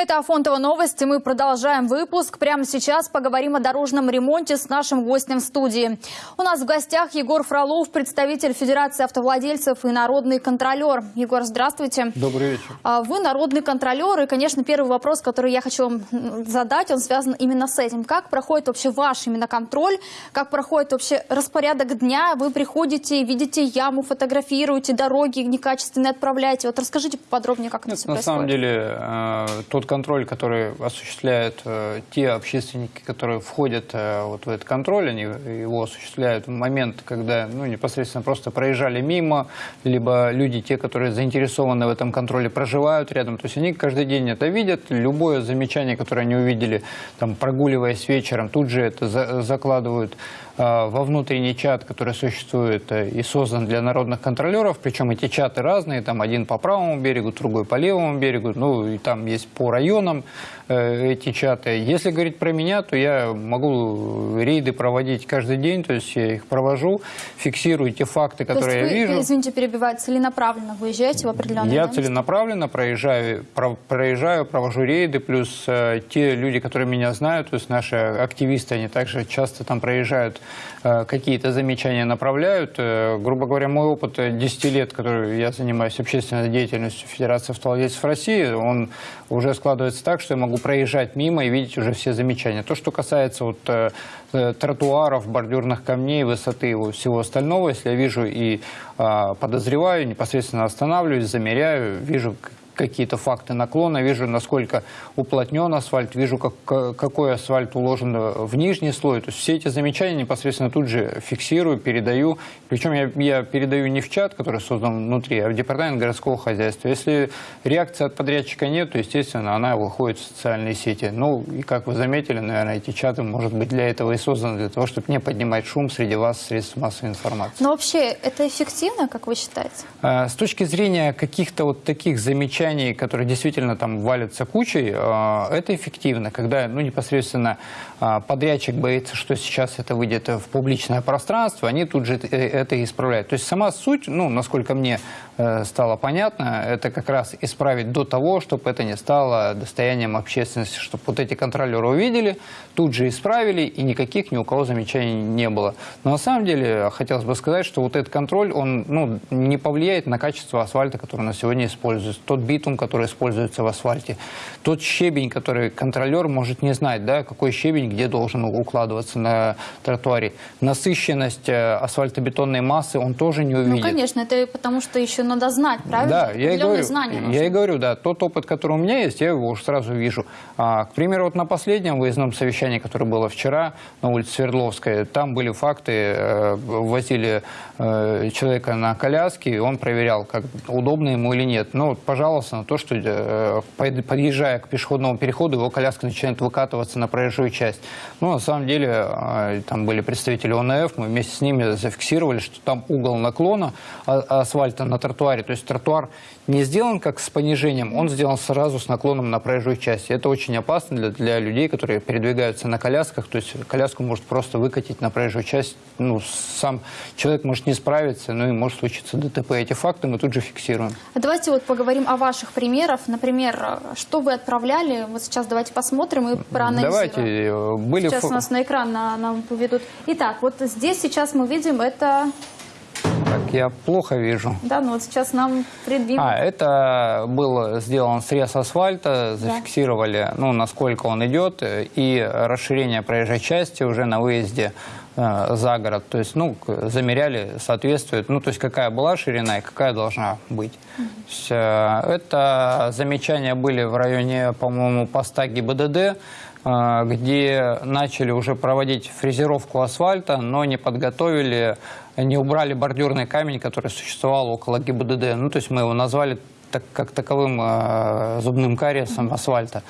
Это Афонтова новости. Мы продолжаем выпуск. Прямо сейчас поговорим о дорожном ремонте с нашим гостем в студии. У нас в гостях Егор Фролов, представитель Федерации автовладельцев и народный контролер. Егор, здравствуйте. Добрый вечер. А Вы народный контролер. И, конечно, первый вопрос, который я хочу вам задать, он связан именно с этим. Как проходит вообще ваш именно контроль? Как проходит вообще распорядок дня? Вы приходите, видите яму, фотографируете, дороги некачественные отправляете. Вот расскажите поподробнее, как это Нет, все на происходит. самом деле, э, тот контроль, который осуществляют э, те общественники, которые входят э, вот в этот контроль, они его осуществляют в момент, когда ну, непосредственно просто проезжали мимо, либо люди, те, которые заинтересованы в этом контроле, проживают рядом. То есть они каждый день это видят. Любое замечание, которое они увидели, там, прогуливаясь вечером, тут же это за- закладывают во внутренний чат, который существует э, и создан для народных контролеров. Причем эти чаты разные, там один по правому берегу, другой по левому берегу, ну и там есть по районам э, эти чаты. Если говорить про меня, то я могу рейды проводить каждый день, то есть я их провожу, фиксирую те факты, которые вы, я вижу. извините, перебивать, целенаправленно выезжаете в определенное Я да, целенаправленно проезжаю, про- проезжаю, провожу рейды, плюс э, те люди, которые меня знают, то есть наши активисты, они также часто там проезжают, э, какие-то замечания направляют. Э, грубо говоря, мой опыт э, 10 лет, который я занимаюсь общественной деятельностью Федерации автовладельцев России, он уже складывается так, что я могу проезжать мимо и видеть уже все замечания. То, что касается вот, э, э, тротуаров, бордюрных камней, высоты и всего остального, если я вижу и а, подозреваю, непосредственно останавливаюсь, замеряю, вижу какие-то факты наклона, вижу, насколько уплотнен асфальт, вижу, как, какой асфальт уложен в нижний слой. То есть все эти замечания непосредственно тут же фиксирую, передаю. Причем я, я передаю не в чат, который создан внутри, а в департамент городского хозяйства. Если реакции от подрядчика нет, то, естественно, она выходит в социальные сети. Ну, и как вы заметили, наверное, эти чаты, может быть, для этого и созданы, для того, чтобы не поднимать шум среди вас, средств массовой информации. Но вообще это эффективно, как вы считаете? Э, С точки зрения каких-то вот таких замечаний, которые действительно там валятся кучей, э, это эффективно, когда ну, непосредственно э, подрядчик боится, что сейчас это выйдет в публичное пространство, они тут же это- это исправляют. То есть сама суть, ну, насколько мне э, стало понятно, это как раз исправить до того, чтобы это не стало достоянием общественности, чтобы вот эти контролеры увидели, тут же исправили, и никаких ни у кого замечаний не было. Но на самом деле хотелось бы сказать, что вот этот контроль, он ну, не повлияет на качество асфальта, который на сегодня используется. Тот битум, который используется в асфальте, тот щебень, который контролер может не знать, да, какой щебень где должен укладываться на тротуаре. Насыщенность э, асфальтобетонной массы он тоже не увидит. Ну, конечно, это потому что еще надо знать, правильно? Да, я и говорю, знания я и говорю, да, тот опыт, который у меня есть, я его уже сразу вижу. А, к примеру, вот на последнем выездном совещании, которое было вчера на улице Свердловская, там были факты, э, возили э, человека на коляске, и он проверял, как удобно ему или нет. Ну, вот, пожалуйста, на то, что э, под- подъезжая к пешеходному переходу, его коляска начинает выкатываться на проезжую часть. Ну, на самом деле, э, там были представители ОНФ, мы вместе с ними зафиксировали, что там угол наклона а- асфальта на тротуаре, то есть тротуар не сделан как с понижением, он сделан сразу с наклоном на проезжую часть. Это очень опасно для, для людей, которые передвигаются на колясках, то есть коляску может просто выкатить на проезжую часть, ну, сам человек может не справиться, ну и может случиться ДТП. Эти факты мы тут же фиксируем. Давайте вот поговорим о ваших примерах. Например, что вы отправляли? Вот сейчас давайте посмотрим и проанализируем. Давайте, э, были... Сейчас фо- у нас на экран на- нам поведут. Итак, вот здесь сейчас мы видим это... Так, я плохо вижу. Да, ну вот сейчас нам предъявим. А, это был сделан срез асфальта, зафиксировали, ну, насколько он идет, и расширение проезжей части уже на выезде э, за город. То есть, ну, замеряли, соответствует, ну, то есть, какая была ширина и какая должна быть. То есть, э, это замечания были в районе, по-моему, поста ГИБДД, где начали уже проводить фрезеровку асфальта, но не подготовили, не убрали бордюрный камень, который существовал около ГИБДД. Ну, то есть мы его назвали так, как таковым э, зубным кариесом асфальта,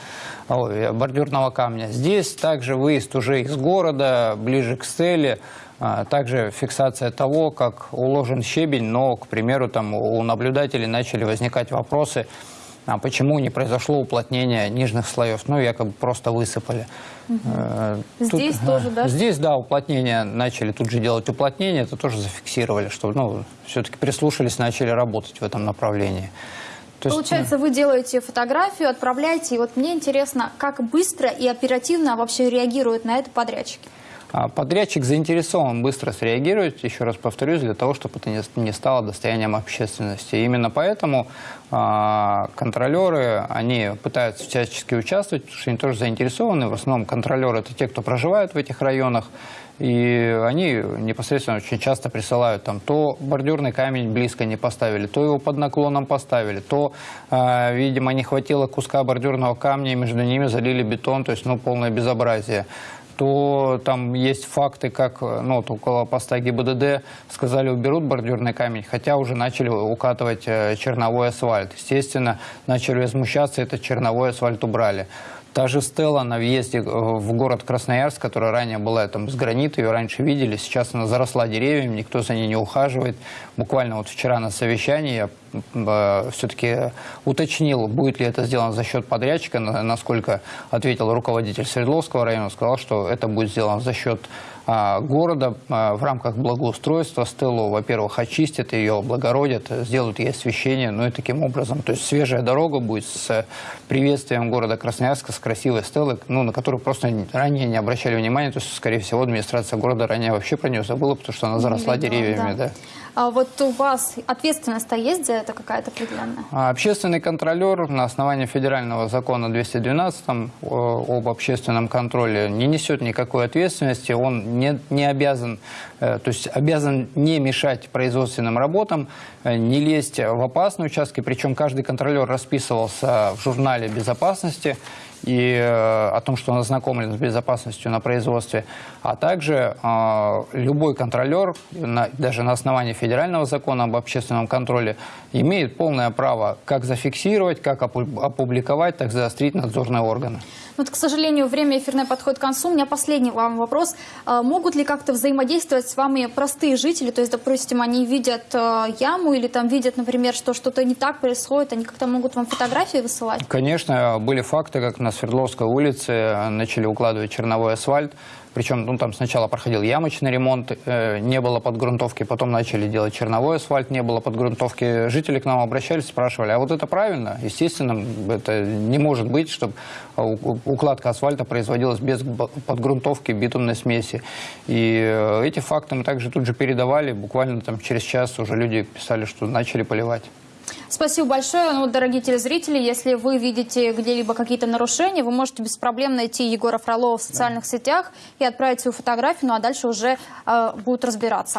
ой, э, бордюрного камня. Здесь также выезд уже из города, ближе к стеле, а, также фиксация того, как уложен щебень, но, к примеру, там у наблюдателей начали возникать вопросы, а почему не произошло уплотнение нижних слоев? Ну, якобы просто высыпали. Э, Здесь тоже, да? Здесь, да, уплотнение начали тут же делать уплотнение, это тоже зафиксировали, что, ну, все-таки прислушались, начали работать в этом направлении. То есть, Получается, вы делаете фотографию, отправляете, и вот мне интересно, как быстро и оперативно вообще реагируют на это подрядчики? А Подрядчик заинтересован быстро среагировать, еще раз повторюсь, для того, чтобы это не- стало достоянием общественности. И именно поэтому а, контролеры, они пытаются всячески участвовать, потому что они тоже заинтересованы. В основном контролеры – это те, кто проживают в этих районах. И они непосредственно очень часто присылают там то бордюрный камень близко не поставили, то его под наклоном поставили, то, а, видимо, не хватило куска бордюрного камня, и между ними залили бетон, то есть, ну, полное безобразие то там есть факты, как ну, вот около поста ГИБДД сказали, уберут бордюрный камень, хотя уже начали укатывать э, черновой асфальт. Естественно, начали возмущаться, этот черновой асфальт убрали. Та же стела на въезде э, в город Красноярск, которая ранее была там с гранита, ее раньше видели, сейчас она заросла деревьями, никто за ней не ухаживает. Буквально вот вчера на совещании я все-таки уточнил, будет ли это сделано за счет подрядчика, на- насколько ответил руководитель Свердловского района, сказал, что это будет сделано за счет а, города а, в рамках благоустройства. Стеллу, во-первых, очистят ее, облагородят, сделают ей освещение, ну и таким образом. То есть свежая дорога будет с приветствием города Красноярска, с красивой стеллой, ну, на которую просто ранее не обращали внимания. То есть, скорее всего, администрация города ранее вообще про нее забыла, потому что она заросла видела, деревьями. да. да. А вот у вас ответственность-то есть за это какая-то определенная? А Общественный контролер на основании федерального закона 212 там, э, об общественном контроле не несет никакой ответственности. Он не, не обязан, э, то есть обязан не мешать производственным работам, э, не лезть в опасные участки. Причем каждый контролер расписывался в журнале безопасности и э, о том, что он ознакомлен с безопасностью на производстве, а также э, любой контролер, даже на основании федерального закона об общественном контроле, имеет полное право как зафиксировать, как опу- опубликовать, так заострить надзорные органы. Вот, к сожалению, время эфирное подходит к концу. У меня последний вам вопрос. А Могут ли как-то взаимодействовать с вами простые жители? То есть, допустим, они видят э, яму или там видят, например, что что-то не так происходит, они как-то могут вам фотографии высылать? Конечно, были факты, как на Свердловской улице начали укладывать черновой асфальт. Причем ну, там сначала проходил ямочный ремонт, э, не было подгрунтовки, потом начали делать черновой асфальт, не было подгрунтовки. Жители к нам обращались, спрашивали, а вот это правильно? Естественно, это не может быть, чтобы укладка асфальта производилась без подгрунтовки битумной смеси. И э, эти факты мы также тут же передавали, буквально там через час уже люди писали, что начали поливать. Спасибо большое. Ну, дорогие телезрители, если вы видите где-либо какие-то нарушения, вы можете без проблем найти Егора Фролова в социальных сетях и отправить свою фотографию, ну а дальше уже э, будут разбираться.